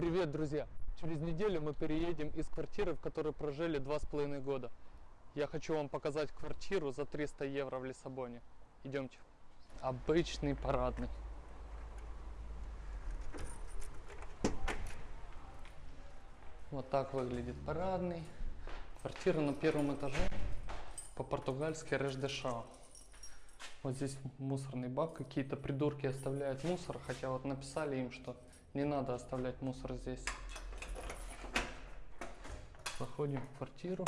Привет, друзья! Через неделю мы переедем из квартиры, в которой прожили два с половиной года. Я хочу вам показать квартиру за 300 евро в Лиссабоне. Идемте. Обычный парадный. Вот так выглядит парадный. Квартира на первом этаже. По-португальски Реждешао. Вот здесь мусорный бак. Какие-то придурки оставляют мусор, хотя вот написали им, что не надо оставлять мусор здесь. Заходим в квартиру.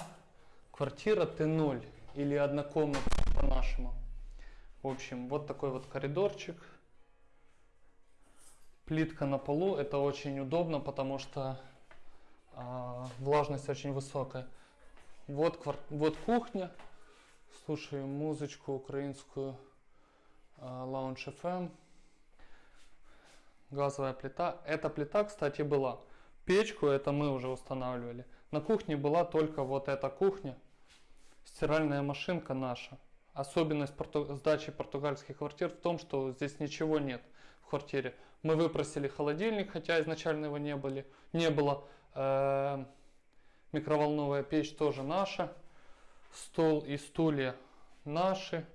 Квартира Т0 или однокомнатная по-нашему. В общем, вот такой вот коридорчик. Плитка на полу. Это очень удобно, потому что э, влажность очень высокая. Вот, квар... вот кухня. Слушаю музычку украинскую э, Lounge FM. Газовая плита. Эта плита, кстати, была. Печку это мы уже устанавливали. На кухне была только вот эта кухня. Стиральная машинка наша. Особенность порту... сдачи португальских квартир в том, что здесь ничего нет в квартире. Мы выпросили холодильник, хотя изначально его не, были, не было. Э -э микроволновая печь тоже наша. Стол и стулья наши.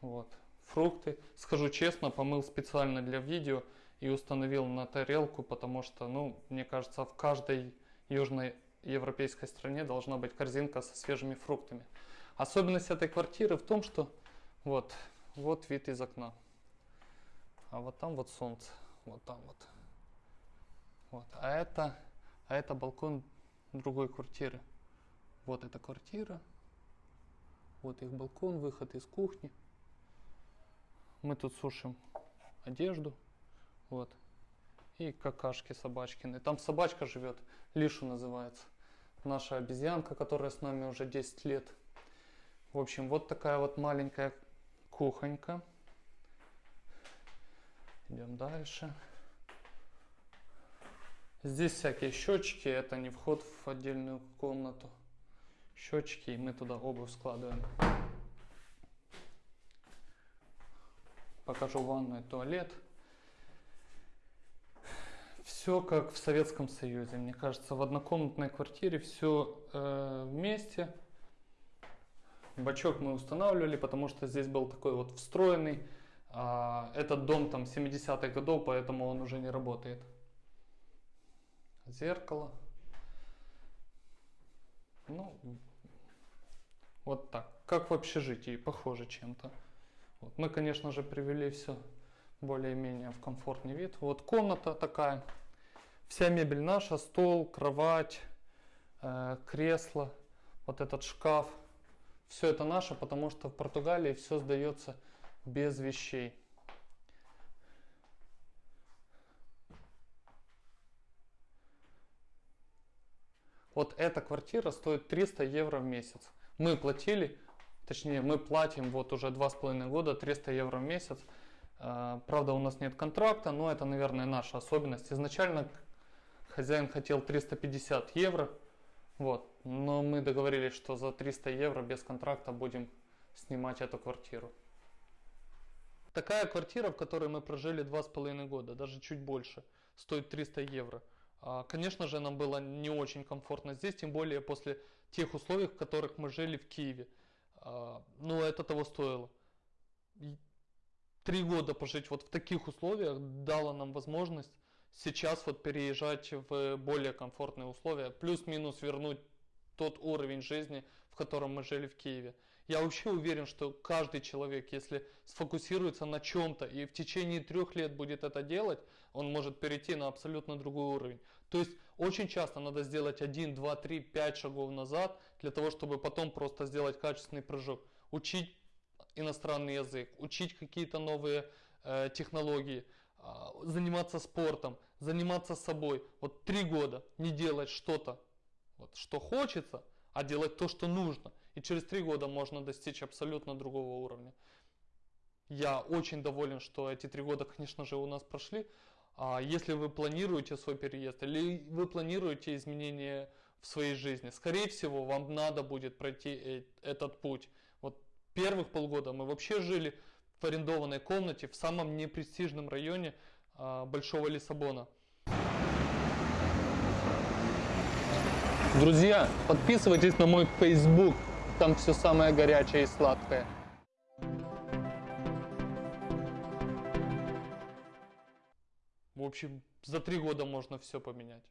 Вот. Фрукты. Скажу честно, помыл специально для видео и установил на тарелку, потому что, ну, мне кажется, в каждой южной европейской стране должна быть корзинка со свежими фруктами. Особенность этой квартиры в том, что вот, вот вид из окна. А вот там вот солнце. Вот там вот. Вот. А это, а это балкон другой квартиры. Вот эта квартира. Вот их балкон, выход из кухни. Мы тут сушим одежду. Вот. И какашки собачкины. Там собачка живет, Лишу называется. Наша обезьянка, которая с нами уже 10 лет. В общем, вот такая вот маленькая кухонька. Идем дальше. Здесь всякие счетчики, это не вход в отдельную комнату. Счетчики, и мы туда обувь складываем. Покажу ванную, туалет все как в Советском Союзе. Мне кажется, в однокомнатной квартире все э, вместе. Бачок мы устанавливали, потому что здесь был такой вот встроенный. А, этот дом там 70-х годов, поэтому он уже не работает. Зеркало. Ну, вот так. Как в общежитии, похоже чем-то. Вот. Мы, конечно же, привели все более-менее в комфортный вид. Вот комната такая. Вся мебель наша, стол, кровать, э, кресло, вот этот шкаф. Все это наше, потому что в Португалии все сдается без вещей. Вот эта квартира стоит 300 евро в месяц. Мы платили, точнее мы платим вот уже два с половиной года 300 евро в месяц. Э, правда у нас нет контракта, но это наверное наша особенность. Изначально Хозяин хотел 350 евро, вот, но мы договорились, что за 300 евро без контракта будем снимать эту квартиру. Такая квартира, в которой мы прожили два с половиной года, даже чуть больше, стоит 300 евро. А, конечно же, нам было не очень комфортно здесь, тем более после тех условий, в которых мы жили в Киеве. А, но это того стоило. Три года пожить вот в таких условиях дало нам возможность сейчас вот переезжать в более комфортные условия, плюс-минус вернуть тот уровень жизни, в котором мы жили в Киеве. Я вообще уверен, что каждый человек, если сфокусируется на чем-то и в течение трех лет будет это делать, он может перейти на абсолютно другой уровень. То есть очень часто надо сделать 1, 2, 3, 5 шагов назад, для того, чтобы потом просто сделать качественный прыжок. Учить иностранный язык, учить какие-то новые э, технологии, а, заниматься спортом, заниматься собой. Вот три года не делать что-то, вот, что хочется, а делать то, что нужно. И через три года можно достичь абсолютно другого уровня. Я очень доволен, что эти три года, конечно же, у нас прошли. А если вы планируете свой переезд или вы планируете изменения в своей жизни. Скорее всего, вам надо будет пройти э, этот путь. Вот первых полгода мы вообще жили в арендованной комнате в самом непрестижном районе а, Большого Лиссабона. Друзья, подписывайтесь на мой Facebook, там все самое горячее и сладкое. Общем, за три года можно все поменять.